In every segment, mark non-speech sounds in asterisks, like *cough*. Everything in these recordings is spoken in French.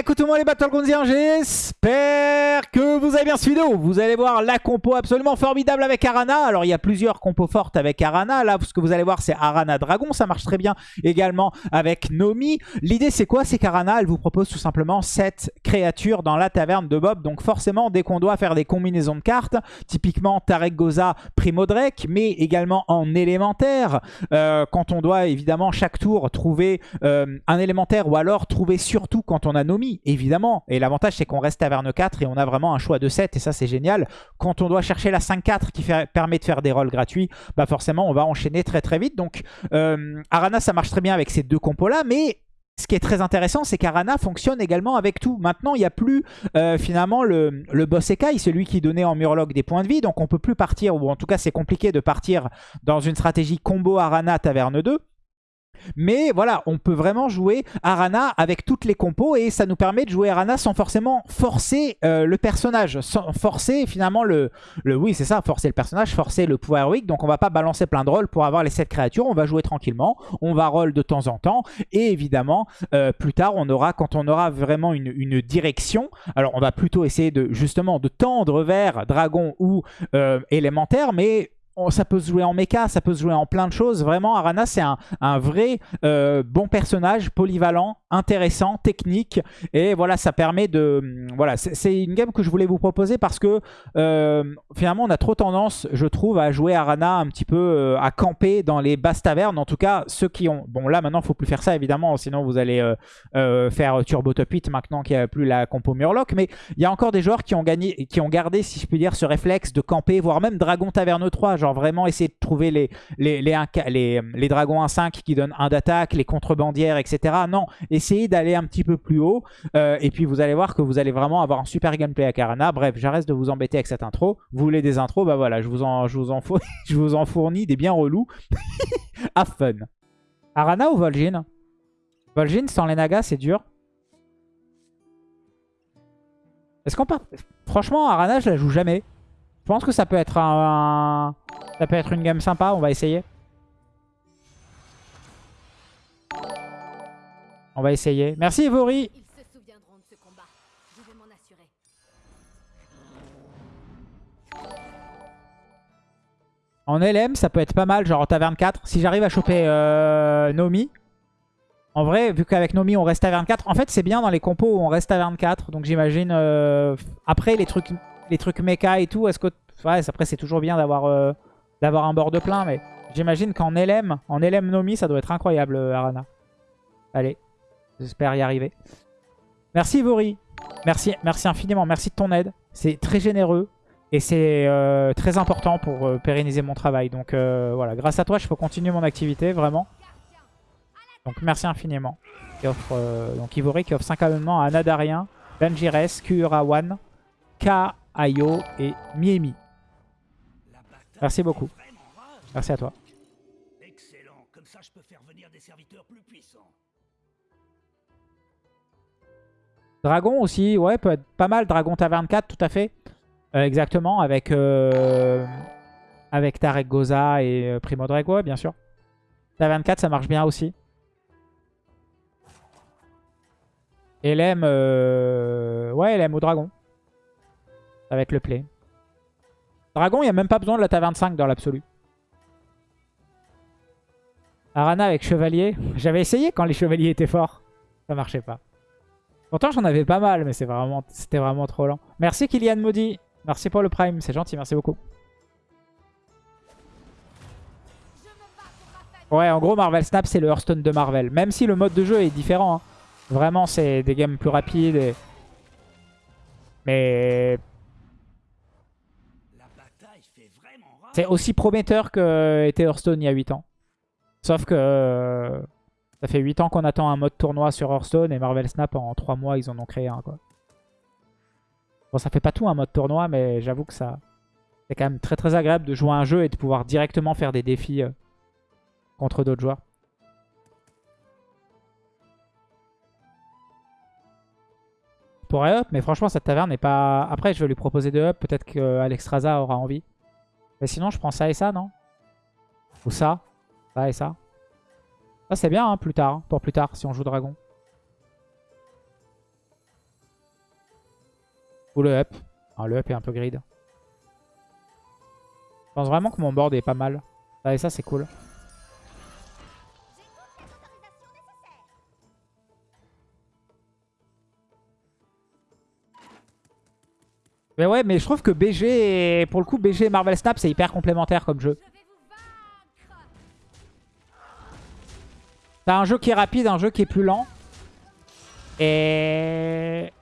écoutez-moi les Battlegroundiens, j'espère que vous avez bien suivi vidéo. Vous allez voir la compo absolument formidable avec Arana. Alors il y a plusieurs compos fortes avec Arana. Là, ce que vous allez voir, c'est Arana Dragon. Ça marche très bien également avec Nomi. L'idée, c'est quoi? C'est qu'Arana, elle vous propose tout simplement 7 créatures dans la taverne de Bob. Donc forcément, dès qu'on doit faire des combinaisons de cartes, typiquement Tarek Goza, Primo Drake, mais également en élémentaire, euh, quand on doit évidemment chaque tour trouver euh, un élémentaire ou alors trouver surtout quand on a Nomi, évidemment. Et l'avantage, c'est qu'on reste taverne 4 et on a vraiment un choix de 7 et ça, c'est génial. Quand on doit chercher la 5-4 qui permet de faire des rolls gratuits, bah forcément, on va enchaîner très très vite. Donc, euh, Arana, ça marche très bien avec ces deux compos-là, mais ce qui est très intéressant, c'est qu'Arana fonctionne également avec tout. Maintenant, il n'y a plus euh, finalement le, le boss Ekai, celui qui donnait en Murloc des points de vie. Donc on peut plus partir, ou en tout cas c'est compliqué de partir dans une stratégie combo Arana Taverne 2. Mais voilà, on peut vraiment jouer Arana avec toutes les compos et ça nous permet de jouer Arana sans forcément forcer euh, le personnage, sans forcer finalement le... oui, c'est ça, forcer le personnage, forcer le pouvoir weak. Donc on va pas balancer plein de rôles pour avoir les 7 créatures, on va jouer tranquillement, on va roll de temps en temps. Et évidemment, euh, plus tard, on aura, quand on aura vraiment une, direction, alors on va plutôt essayer de justement de tendre vers dragon ou euh, élémentaire, mais ça peut se jouer en mecha, ça peut se jouer en plein de choses. Vraiment, Arana, c'est un, vrai euh, bon personnage, polyvalent, intéressant, technique. Et voilà, ça permet de... Hum, voilà, c'est une game que je voulais vous proposer parce que euh, finalement, on a trop tendance, je trouve, à jouer Arana un petit peu euh, à camper dans les basses tavernes. En tout cas, ceux qui ont... Bon, là, maintenant, il faut plus faire ça, évidemment. Sinon, vous allez faire Turbo Top 8 maintenant qu'il n'y a plus la compo Murloc. Mais il y a encore des joueurs qui ont, gagné, qui ont gardé, si je puis dire, ce réflexe de camper, voire même Dragon Taverne 3. Genre, vraiment essayer de trouver les, les, les, dragons 1-5 qui donnent 1 d'attaque, les contrebandières, etc. Non, essayez d'aller un petit peu plus haut. Euh, et puis vous allez voir que vous allez vraiment avoir un super gameplay à Karana. Bref, j'arrête de vous embêter avec cette intro. Vous voulez des intros? Bah voilà, je vous en, je vous en, *laughs* je vous en fournis des bien relous. *laughs* à fun. Arana ou Vol'jin? Vol'jin sans les nagas, c'est dur. Est-ce qu'on part? Franchement, Arana, je la joue jamais. Je pense que ça peut être un, ça peut être une game sympa, on va essayer. On va essayer. Merci Evori. En LM, ça peut être pas mal, genre en taverne 4. Si j'arrive à choper euh, Nomi. En vrai, vu qu'avec Nomi, on reste taverne 4. En fait, c'est bien dans les compos où on reste taverne 4. Donc j'imagine... Euh, après, les trucs, les trucs mecha et tout, est-ce que... Ouais, après, c'est toujours bien d'avoir... Euh, d'avoir un bord de plein, mais j'imagine qu'en LM, en LM Nomi, ça doit être incroyable, euh, Arana. Allez, j'espère y arriver. Merci Vori, merci, merci infiniment, merci de ton aide. C'est très généreux et c'est euh, très important pour pérenniser mon travail. Donc voilà, grâce à toi, je peux continuer mon activité, vraiment. Donc merci infiniment. offre, donc Ivori qui offre 5 abonnements à Nadarien, Benjires, Kuurawan, Ka, Ayo et Miemi. Merci beaucoup. Merci à toi. Excellent. Comme ça, je peux faire venir des serviteurs plus puissants. Dragon aussi, ouais, peut être pas mal. Dragon Taverne 4, tout à fait. Euh, exactement, avec, euh, avec Tarek Goza et euh, Primo Drago, bien sûr. Taverne 4, ça marche bien aussi. LM, ouais, LM au dragon. Ça va être le play. Dragon, il n'y a même pas besoin de la taverne 5 dans l'absolu. Arana avec chevalier. *laughs* J'avais essayé quand les chevaliers étaient forts. Ça marchait pas. Pourtant, j'en avais pas mal, mais c'était vraiment, vraiment trop lent. Merci Kylian Maudit. Merci pour le prime, c'est gentil, merci beaucoup. Ouais, en gros, Marvel Snap, c'est le Hearthstone de Marvel. Même si le mode de jeu est différent. Hein. Vraiment, c'est des games plus rapides. Mais C'est aussi prometteur que était Hearthstone il y a 8 ans. Sauf que euh, ça fait 8 ans qu'on attend un mode tournoi sur Hearthstone et Marvel Snap en 3 mois ils en ont créé un quoi. Bon ça fait pas tout un mode tournoi mais j'avoue que ça c'est quand même très très agréable de jouer à un jeu et de pouvoir directement faire des défis euh, contre d'autres joueurs. pourrais up, mais franchement cette taverne n'est pas... Après je vais lui proposer de up, peut-être qu'Alexstrasza aura envie. Mais sinon, je prends ça et ça, non? Ou ça Ça et ça Ça, c'est bien, hein, plus tard. Hein, pour plus tard, si on joue dragon. Ou le up. Enfin, le up est un peu grid. Je pense vraiment que mon board est pas mal. Ça et ça, c'est cool. Mais ouais, mais je trouve que BG, et... pour le coup, BG et Marvel Snap, c'est hyper complémentaire comme jeu. T'as un jeu qui est rapide, un jeu qui est plus lent. Et...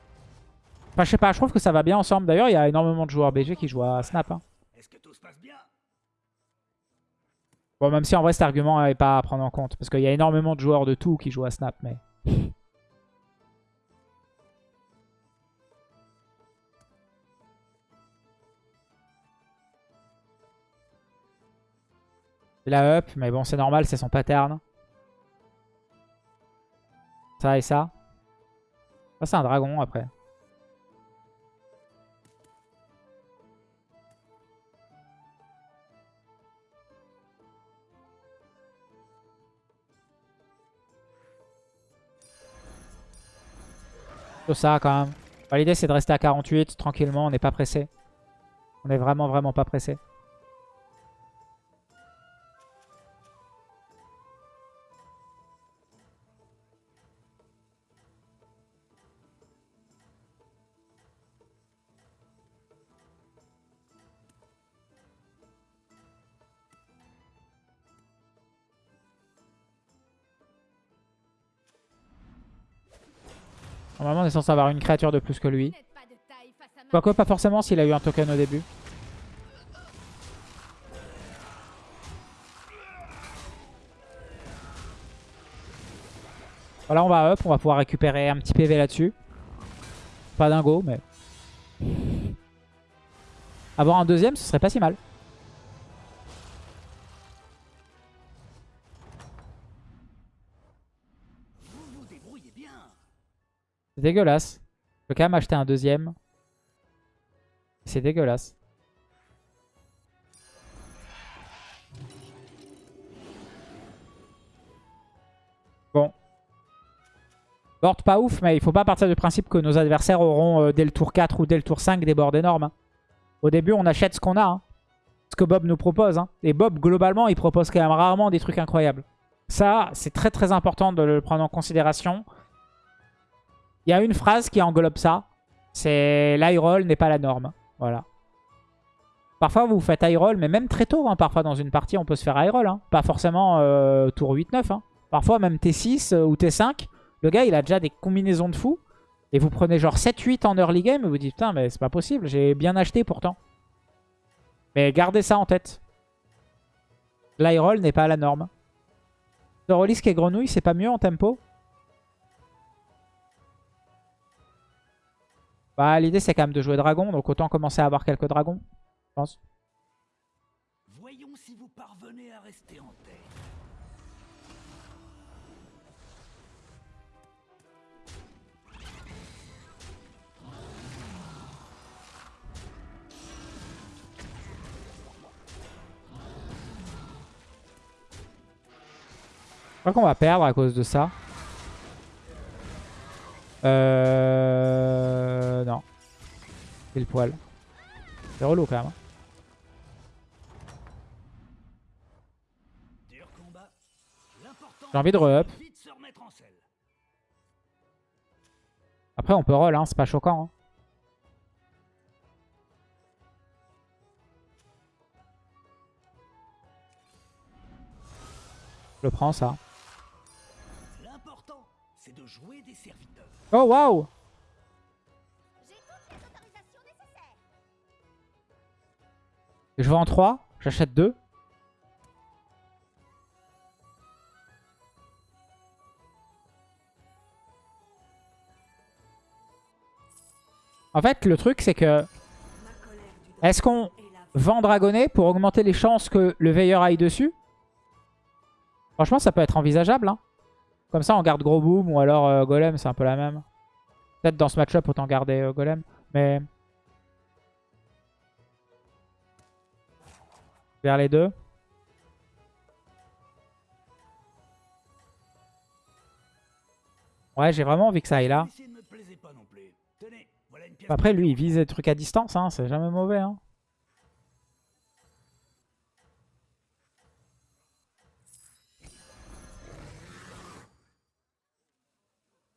Enfin, je sais pas, je trouve que ça va bien ensemble. D'ailleurs, il y a énormément de joueurs BG qui jouent à Snap. Hein. Bon, même si en vrai, cet argument n'est pas à prendre en compte. Parce qu'il y a énormément de joueurs de tout qui jouent à Snap, mais... Il a up, mais bon, c'est normal, c'est son pattern. Ça et ça. Ça, c'est un dragon, après. ça quand même. L'idée c'est de rester à 48 tranquillement, on n'est pas pressé. On est vraiment vraiment pas pressé. Normalement, on est censé avoir une créature de plus que lui. Quoique, pas forcément s'il a eu un token au début. Voilà, on va up. On va pouvoir récupérer un petit PV là-dessus. Pas dingo, mais... Avoir un deuxième, ce serait pas si mal. C'est dégueulasse. Je peux quand même acheter un deuxième. C'est dégueulasse. Bon. Board pas ouf, mais il faut pas partir du principe que nos adversaires auront euh, dès le tour 4 ou dès le tour 5 des boards énormes. Hein. Au début, on achète ce qu'on a. Hein. Ce que Bob nous propose. Hein. Et Bob, globalement, il propose quand même rarement des trucs incroyables. Ça, c'est très très important de le prendre en considération. Il y a une phrase qui englobe ça. C'est l'high roll n'est pas la norme. Voilà. Parfois, vous faites high roll, mais même très tôt. Hein, parfois, dans une partie, on peut se faire high roll. Hein. Pas forcément euh, tour 8-9. Hein. Parfois, même T6 euh, ou T5. Le gars, il a déjà des combinaisons de fou. Et vous prenez genre 7-8 en early game et vous dites, putain, mais c'est pas possible. J'ai bien acheté pourtant. Mais gardez ça en tête. L'high roll n'est pas la norme. Zorolisque et Grenouille, c'est pas mieux en tempo? Bah, l'idée, c'est quand même de jouer dragon. Donc, autant commencer à avoir quelques dragons, je pense. Voyons si vous parvenez à rester en tête. Je crois qu'on va perdre à cause de ça. Euh... Le poil. C'est relou quand même. Hein. J'ai envie de re-up. Après on peut roll, hein, c'est pas choquant. Hein. Je le prends ça. L'important, c'est de jouer des serviteurs. Oh waouh Je en 3, j'achète 2. En fait, le truc, c'est que... Est-ce qu'on vend Dragonnet pour augmenter les chances que le veilleur aille dessus? Franchement, ça peut être envisageable. Hein. Comme ça, on garde Gros Boom ou alors euh, Golem, c'est un peu la même. Peut-être dans ce match-up, autant garder euh, Golem. Mais... Vers les deux. Ouais, j'ai vraiment envie que ça aille là. Après, lui, il vise des trucs à distance, hein, c'est jamais mauvais. Hein.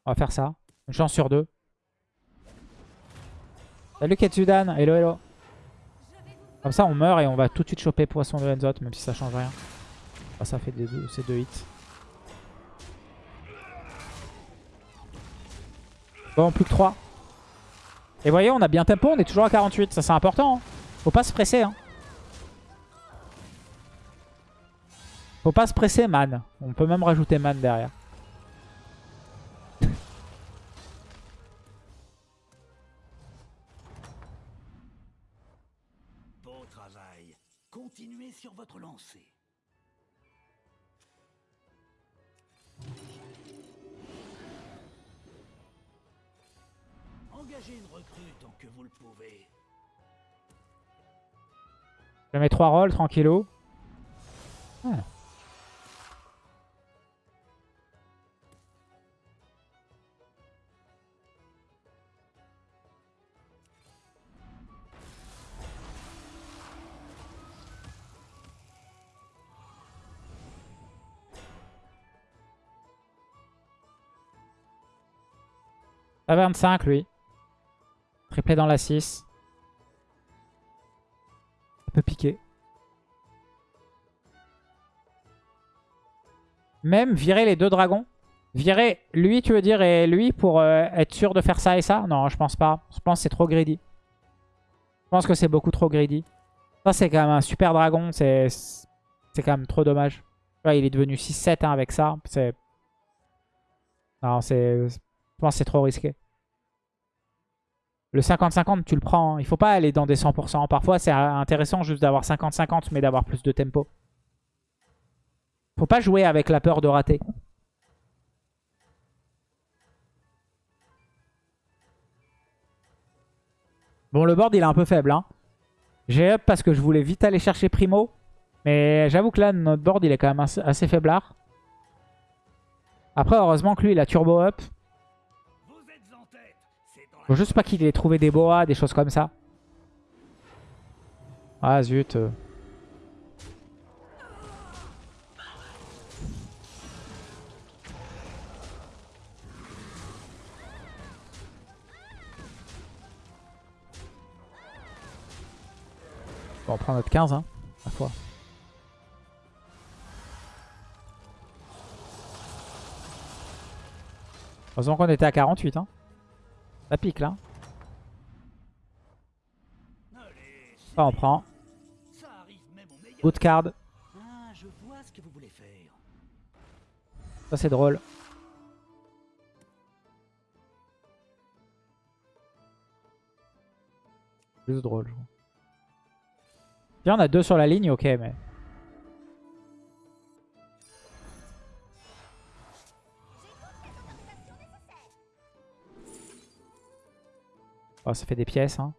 On va faire ça. Une chance sur deux. Salut Ketsudan, hello hello. Comme ça on meurt et on va tout de suite choper Poisson de Lenzot, même si ça change rien. Ça fait deux, ces deux hits. Bon, plus que 3. Et voyez, on a bien tempo, on est toujours à 48. Ça, c'est important. Hein. Faut pas se presser. Hein. Faut pas se presser, man. On peut même rajouter man derrière. Travail. Continuez sur votre lancée. Engagez une recrue tant que vous le pouvez. Je mets 3 rolls, tranquillo. Ah. À 25 lui. Triplé dans la 6. Ça peut piquer. Même virer les deux dragons. Virer lui, tu veux dire, et lui pour euh, être sûr de faire ça et ça? Non, je pense pas. Je pense que c'est trop greedy. Je pense que c'est beaucoup trop greedy. Ça, c'est quand même un super dragon. C'est quand même trop dommage. il est devenu 6-7 hein, avec ça. C'est... Non, c'est... Je pense que c'est trop risqué. Le 50-50, tu le prends. Hein. Il faut pas aller dans des 100%. Parfois, c'est intéressant juste d'avoir 50-50, mais d'avoir plus de tempo. Faut pas jouer avec la peur de rater. Bon, le board, il est un peu faible. Hein. J'ai up parce que je voulais vite aller chercher Primo. Mais j'avoue que là, notre board, il est quand même assez, assez faiblard. Après, heureusement que lui, il a turbo up. Faut juste pas qu'il ait trouvé des boas, des choses comme ça. Ah zut. Bon, on prend notre 15, hein, la fois. Heureusement qu'on était à 48, hein. Ça pique là. Ça on prend. Good card. Ça c'est drôle. Juste drôle. Bien on a deux sur la ligne, ok mais... Oh, ça fait des pièces. Hein.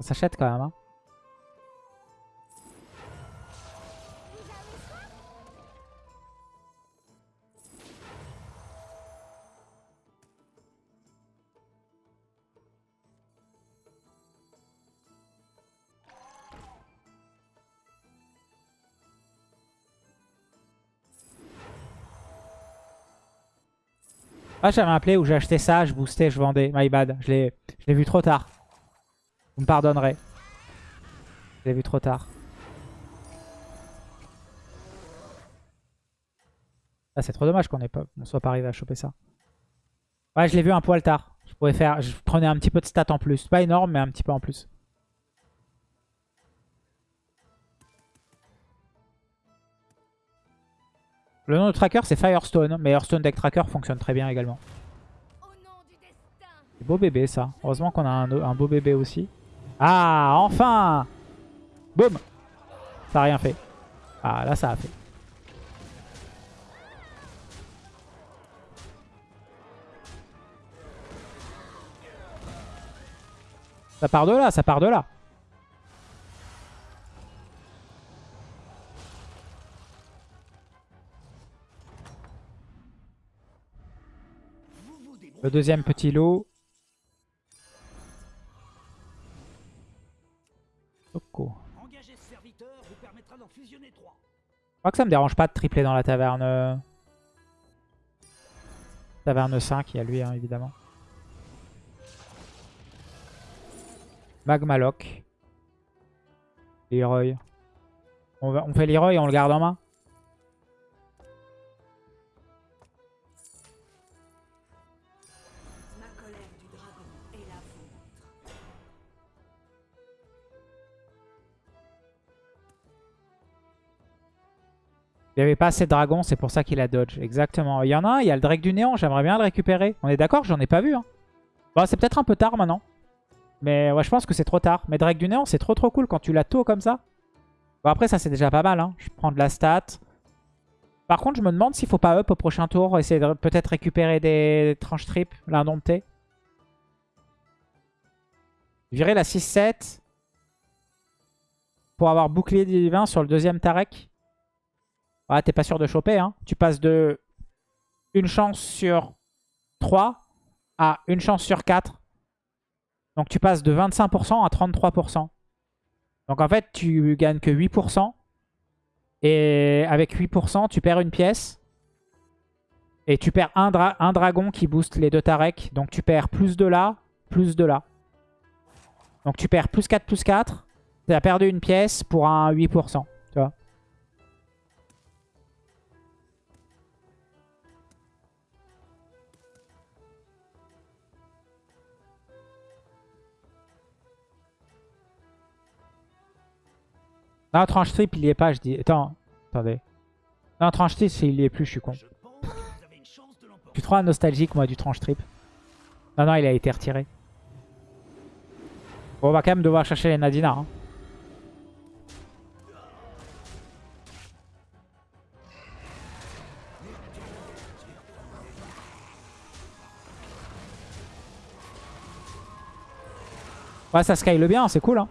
Ça s'achète quand même. Hein. Ah, j'avais un play où j'ai acheté ça, je boostais, je vendais. My bad. Je l'ai vu trop tard. Vous me pardonnerez. Je l'ai vu trop tard. Ah, c'est trop dommage qu'on ne soit pas arrivé à choper ça. Ouais, je l'ai vu un poil tard. Je pouvais faire, je prenais un petit peu de stats en plus. Pas énorme, mais un petit peu en plus. Le nom de tracker c'est Firestone, mais Hearthstone Deck Tracker fonctionne très bien également. Beau bébé ça. Heureusement qu'on a un, beau bébé aussi. Ah, enfin Boum Ça a rien fait. Ah, là ça a fait. Ça part de là, ça part de là. Le deuxième petit lot. Trois. Je crois que ça me dérange pas de tripler dans la taverne. Taverne 5, il y a lui hein, évidemment. Magmaloc. Leroy. On, va- on fait Leroy et on le garde en main. Il n'y avait pas assez de dragons, c'est pour ça qu'il a dodge. Exactement. Il y en a un, il y a le Drake du Néant, j'aimerais bien le récupérer. On est d'accord, j'en ai pas vu. Hein. Bon, c'est peut-être un peu tard maintenant. Mais ouais, je pense que c'est trop tard. Mais Drake du Néant, c'est trop trop cool quand tu l'as tôt comme ça. Bon, après, ça c'est déjà pas mal. Hein. Je prends de la stat. Par contre, je me demande s'il faut pas up au prochain tour. Essayer de peut-être récupérer des tranches trip, l'indompté. Virer la 6-7. Pour avoir bouclier divin sur le deuxième Tarek. Ah, t'es pas sûr de choper. Hein. Tu passes de une chance sur 3 à une chance sur 4. Donc tu passes de 25% à 33%. Donc en fait, tu gagnes que 8%. Et avec 8%, tu perds une pièce. Et tu perds un, un dragon qui booste les deux Tarek. Donc tu perds plus de là, plus de là. Donc tu perds plus 4, plus 4. Tu as perdu une pièce pour un 8%. Non, tranche trip, il y est pas, je dis. Attends, attendez. Non, tranche trip, il y est plus, je suis con. Je Je suis trop un nostalgique, moi, du tranche trip. Non, non, il a été retiré. Bon, on va quand même devoir chercher les Nadina. hein. Ouais, ça scale bien, c'est cool. Hein.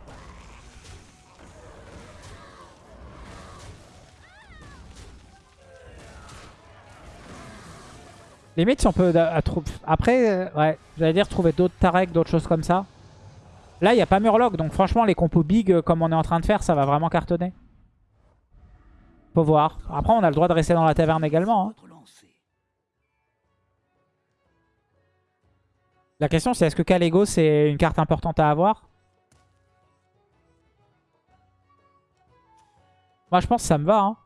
Limite, si on peut... trou- Après, euh, ouais, j'allais dire trouver d'autres Tarek, d'autres choses comme ça. Là, il n'y a pas Murloc, donc franchement, les compos big, euh, comme on est en train de faire, ça va vraiment cartonner. Faut voir. Après, on a le droit de rester dans la taverne également. hein. La question, c'est est-ce que Kalego, c'est une carte importante à avoir? Moi, je pense que ça me va. Hein.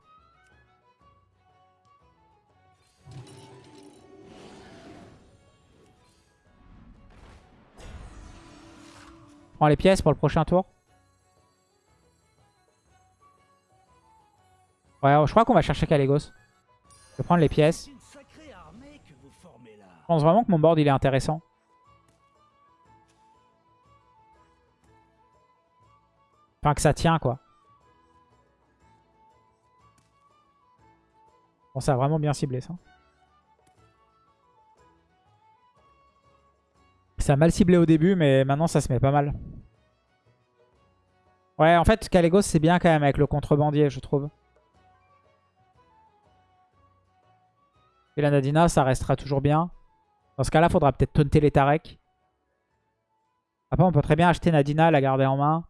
Prends les pièces pour le prochain tour. Ouais, je crois qu'on va chercher Kalégos. Je vais prendre les pièces. Je pense vraiment que mon board il est intéressant. Enfin que ça tient quoi. Bon ça a vraiment bien ciblé ça. Ça a mal ciblé au début mais maintenant ça se met pas mal. Ouais en fait Kalégos c'est bien quand même avec le contrebandier je trouve. Et la Nadina ça restera toujours bien. Dans ce cas-là, faudra peut-être taunter les Tarek. Après, on peut très bien acheter Nadina, la garder en main.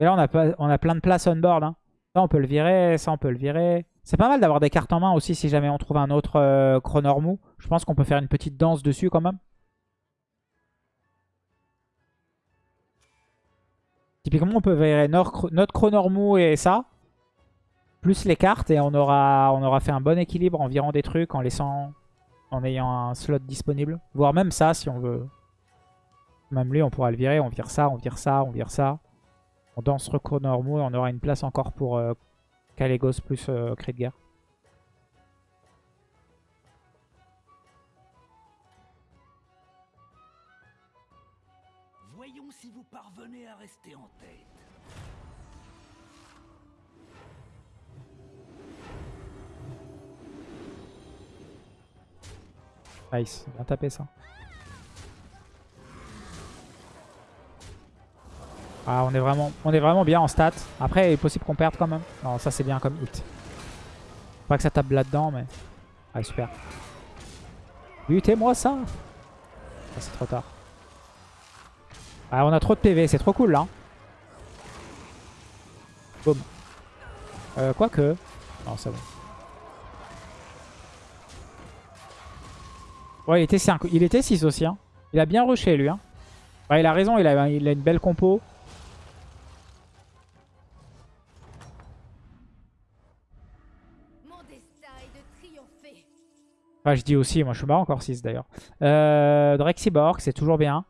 Et là, on a, on a plein de place on board. hein. Ça, on peut le virer. Ça, on peut le virer. C'est pas mal d'avoir des cartes en main aussi si jamais on trouve un autre euh, Chronormou. Je pense qu'on peut faire une petite danse dessus quand même. Typiquement, on peut virer notre, Chronormou et ça. Plus les cartes et on aura, on aura fait un bon équilibre en virant des trucs, en laissant en ayant un slot disponible. Voire même ça si on veut. Même lui on pourra le virer, on vire ça, on vire ça, on vire ça. On danse recours normaux et on aura une place encore pour euh, Kalégos plus euh, cri de guerre. Voyons si vous parvenez à rester en tête. Nice, bien tapé ça. Ah, on est vraiment, on est vraiment bien en stats. Après, il est possible qu'on perde quand même. Non, ça c'est bien comme hit. Pas que ça tape là-dedans, mais... Ah, super. Butez-moi ça ah, C'est trop tard. Ah, on a trop de PV, c'est trop cool là. Boum. Euh, quoique... Non, c'est bon. Ouais, il était 5. Il était 6 aussi. Hein. Il a bien rushé lui. Hein. Il a raison, il a une belle compo. Enfin, je dis aussi, moi je suis bas encore 6 d'ailleurs. Euh, Drexiborg, c'est toujours bien.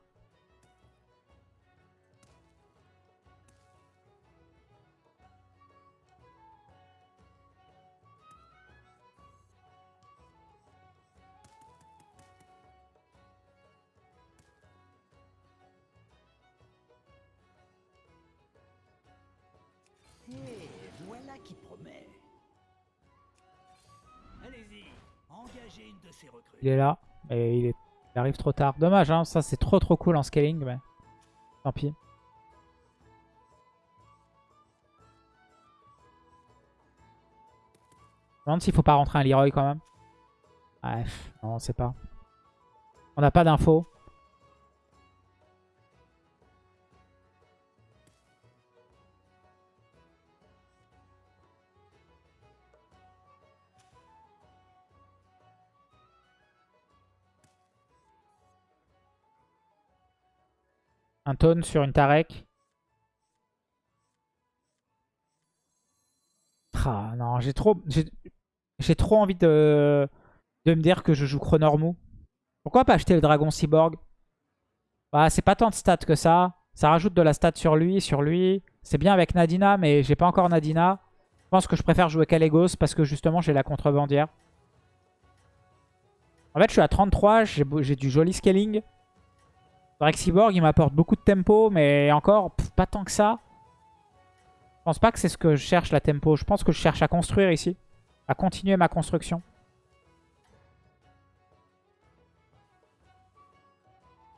Il est là. Et il, arrive trop tard. Dommage, hein, ça c'est trop trop cool en scaling, mais tant pis. Je me demande s'il faut pas rentrer un Leroy quand même. Bref, non, on sait pas. On n'a pas d'infos. Un taunt sur une Tarek. Ah, non, j'ai trop, j'ai trop envie de, de me dire que je joue Chronormou. Pourquoi pas acheter le Dragon Cyborg? Bah, c'est pas tant de stats que ça. Ça rajoute de la stat sur lui, sur lui. C'est bien avec Nadina, mais j'ai pas encore Nadina. Je pense que je préfère jouer Calegos parce que justement, j'ai la contrebandière. En fait, je suis à 33, j'ai du joli scaling. Cyborg, il m'apporte beaucoup de tempo, mais encore, pas tant que ça. Je pense pas que c'est ce que je cherche, la tempo. Je pense que je cherche à construire ici. À continuer ma construction.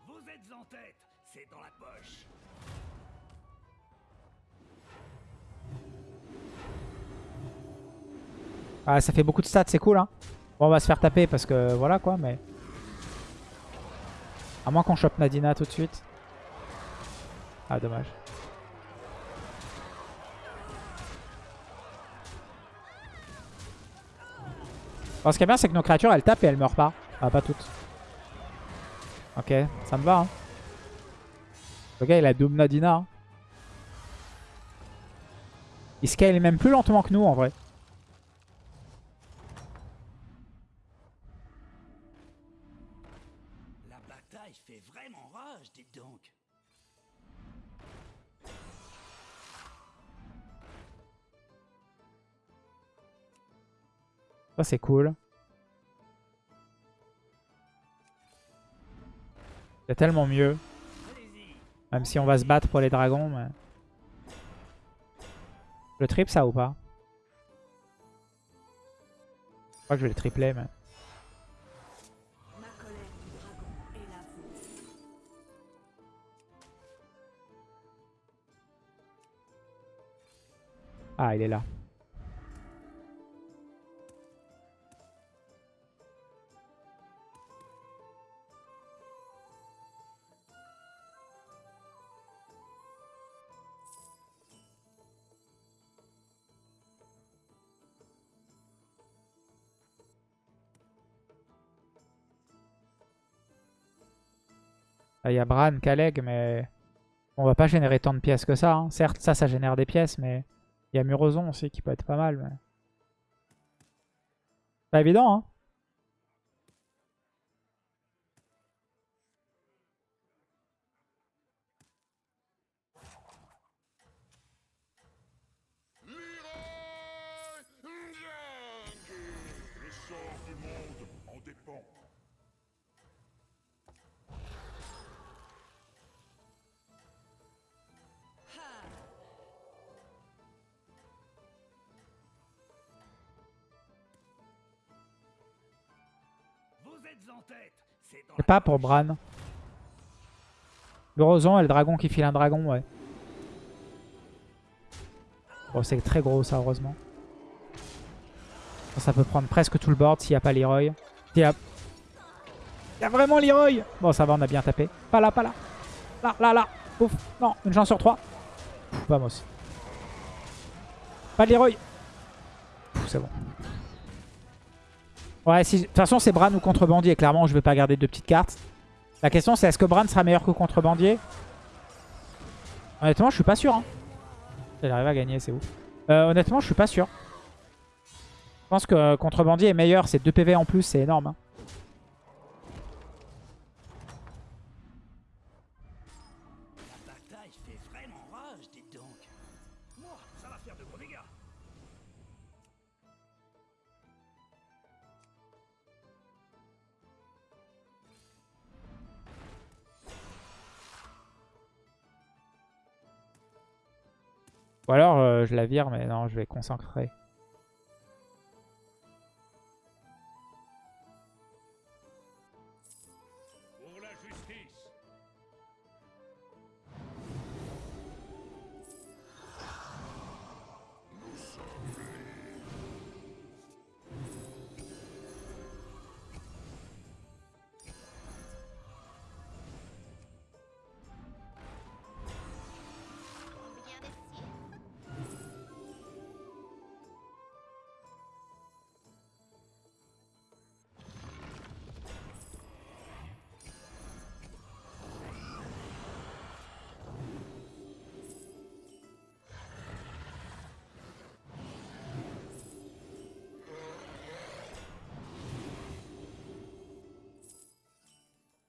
Vous êtes en tête, c'est dans la poche. Ah, ça fait beaucoup de stats, c'est cool. Hein. Bon, on va se faire taper parce que voilà quoi, mais... À moins qu'on chope Nadina tout de suite. Ah, dommage. Bon, ce qui est bien, c'est que nos créatures, elles tapent et elles meurent pas. Ah, pas toutes. Ok, ça me va. Hein. Le gars, il a double Nadina. Hein. Il scale même plus lentement que nous, en vrai. Ça, c'est cool. C'est tellement mieux. Même si on va se battre pour les dragons. Mais... Le trip ça ou pas? Je crois que je vais le tripler mais... Ah il est là. Il y a Bran, Kaleg, mais on va pas générer tant de pièces que ça. hein. Certes, ça, ça génère des pièces, mais il y a Murozon aussi qui peut être pas mal. Mais... Pas évident, hein. C'est pas pour Bran. Murozon et le dragon qui file un dragon, ouais. Bon, c'est très gros ça, heureusement. Ça, peut prendre presque tout le board s'il n'y a pas Leroy. S'il y a... Il y a vraiment Leroy Bon, ça va, on a bien tapé. Pas là, pas là. Là, là, là. Ouf. Non, une chance sur trois. Pff, Vamos. Pas de Leroy. Ouais, si... de toute façon, c'est Bran ou Contrebandier. Clairement, je vais pas garder deux petites cartes. La question, c'est est-ce que Bran sera meilleur que Contrebandier? Honnêtement, je suis pas sûr. Hein. Il arrive à gagner, c'est ouf. Euh, honnêtement, je suis pas sûr. Je pense que Contrebandier est meilleur. C'est 2 PV en plus, c'est énorme. hein. Ou alors, euh, je la vire, mais non, je vais concentrer.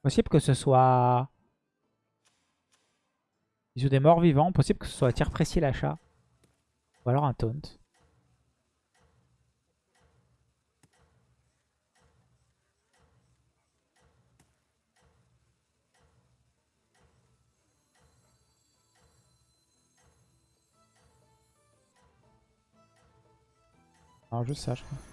Possible que ce soit... Ils jouent des morts vivants. Possible que ce soit tir précis l'achat. Ou alors un taunt. Non, juste ça, je crois.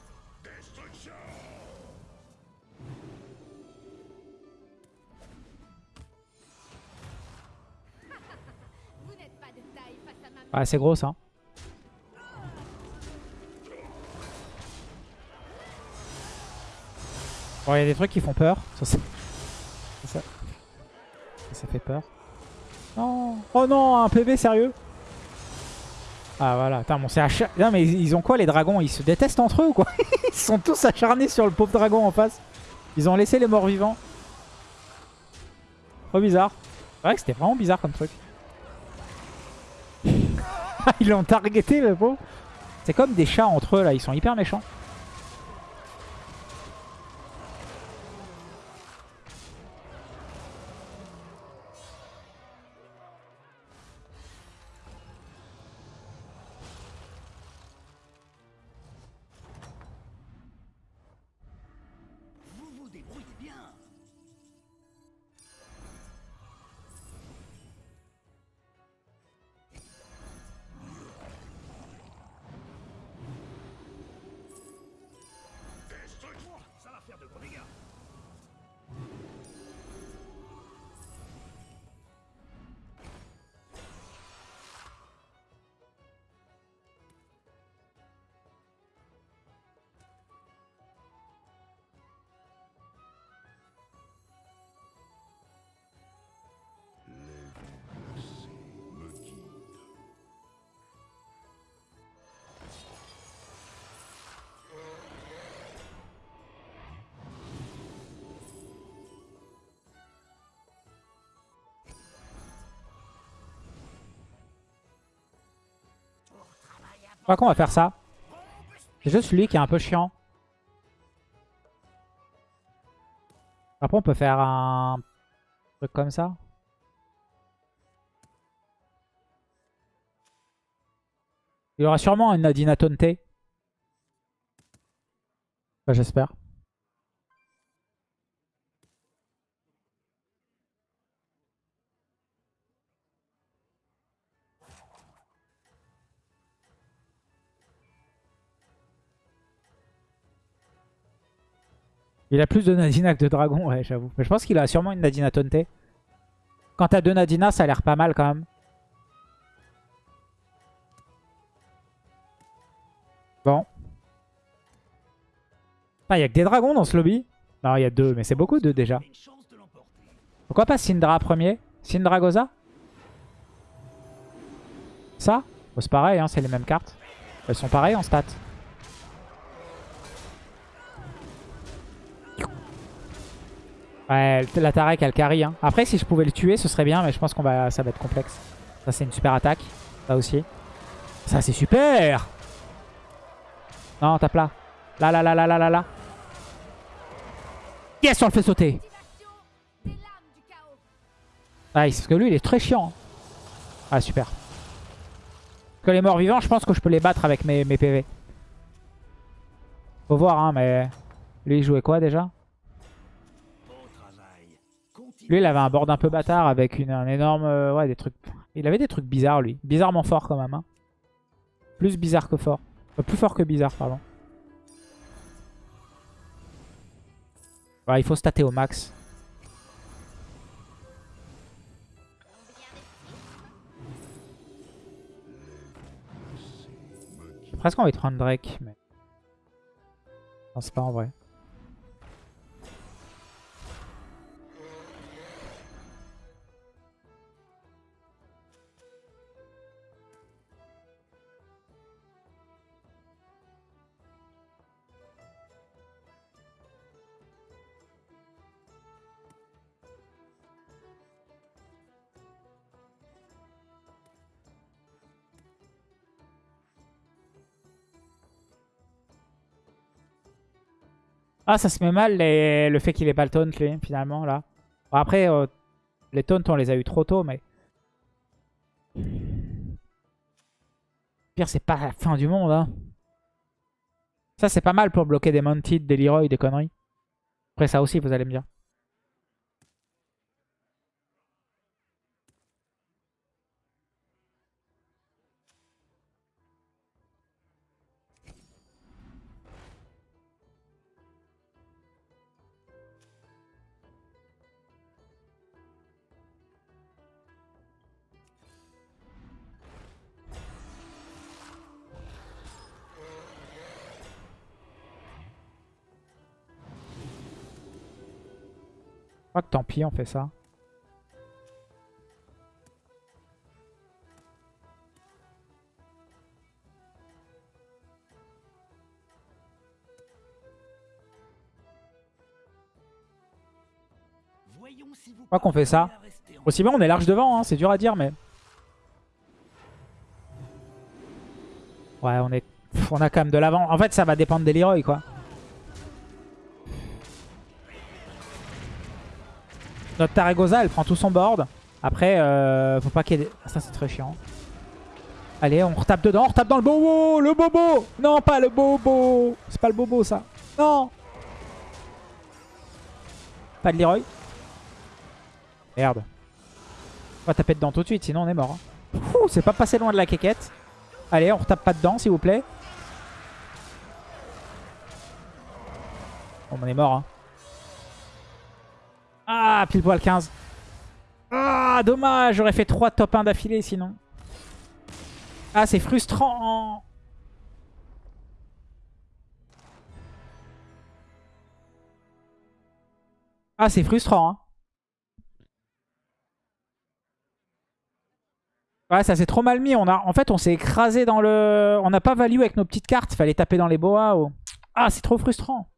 Ah, c'est gros ça. Bon, il y a des trucs qui font peur. Ça, ça, fait peur. Non. Oh non, un PV sérieux? Ah voilà, Attends, Non mais ils ont quoi les dragons? Ils se détestent entre eux ou quoi? *laughs* Ils sont tous acharnés sur le pauvre dragon en face. Ils ont laissé les morts vivants. Trop bizarre. C'est vrai que c'était vraiment bizarre comme truc. *laughs* Ils l'ont targeté le pauvre. C'est comme des chats entre eux là, ils sont hyper méchants. Je crois qu'on va faire ça. C'est juste lui qui est un peu chiant. Après on peut faire un truc comme ça. Il y aura sûrement une Nadina Tonte. J'espère. Il a plus de Nadina que de Dragon, ouais, j'avoue. Mais je pense qu'il a sûrement une Nadina Tonte. Quand t'as deux Nadina, ça a l'air pas mal quand même. Bon. Ah, il y a que des dragons dans ce lobby. Non, il y a deux, mais c'est beaucoup deux déjà. Pourquoi pas Syndra premier? Syndra Goza Ça C'est pareil, hein, c'est les mêmes cartes. Elles sont pareilles en stats. Ouais, la Tarek elle carry. Hein. Après, si je pouvais le tuer, ce serait bien, mais je pense qu'on va, ça va être complexe. Ça, c'est une super attaque. Ça aussi. Ça, c'est super Non, tape là. Là, là, là, là, là, là, là. Yes, on le fait sauter. Nice, parce que lui, il est très chiant. Ah, super. Que les morts vivants, je pense que je peux les battre avec mes, mes PV. Faut voir, hein, mais... Lui, il jouait quoi, déjà? Lui, il avait un board un peu bâtard avec une, un énorme... euh, ouais, des trucs... Il avait des trucs bizarres, lui. Bizarrement fort, quand même. Hein. Plus bizarre que fort. Euh, plus fort que bizarre, pardon. Ouais, il faut stater au max. Presque envie de prendre Drake, mais... Je pense pas en vrai. Ah, ça se met mal le fait qu'il ait pas le taunt, lui, finalement, là. Après, euh, les taunts, on les a eu trop tôt, mais... Pire, c'est pas la fin du monde, hein. Ça, c'est pas mal pour bloquer des Mounted, des Leroy, des conneries. Après, ça aussi, vous allez me dire. Crois que tant pis, on fait ça. Voyons si vous crois qu'on fait ça. Aussi bien, on est large devant, hein, c'est dur à dire, mais... Ouais, on est... On a quand même de l'avant. En fait, ça va dépendre des Leroy, quoi. Notre Taragosa, elle prend tout son board. Après, euh, faut pas qu'il y ait. Ah, Ça, c'est très chiant. Allez, on retape dedans, on retape dans le bobo Le bobo Non, pas le bobo C'est pas le bobo, ça. Non Pas de Leroy. Merde. On va taper dedans tout de suite, sinon on est mort. hein. C'est pas passé loin de la quéquette. Allez, on retape pas dedans, s'il vous plaît. Bon, on est mort. Hein. Ah, pile poil 15. Ah, dommage, j'aurais fait 3 top 1 d'affilée sinon. Ah, c'est frustrant. Ah, c'est frustrant. Hein. Ouais, ça s'est trop mal mis. On en fait, on s'est écrasé dans le... On n'a pas value avec nos petites cartes. Fallait taper dans les boas. ou- Ah, c'est trop frustrant.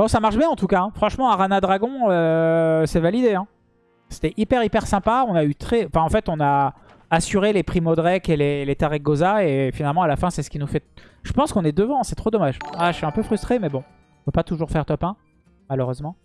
Bon, ça marche bien en tout cas. hein. Franchement, Arana Dragon, euh, c'est validé. hein. C'était hyper, hyper sympa. On a eu très... En fait, on a assuré les Primo Drake et les, les Tarek Goza. Et finalement, à la fin, c'est ce qui nous fait... Je pense qu'on est devant. C'est trop dommage. Ah, je suis un peu frustré, mais bon. On peut pas toujours faire top 1, malheureusement.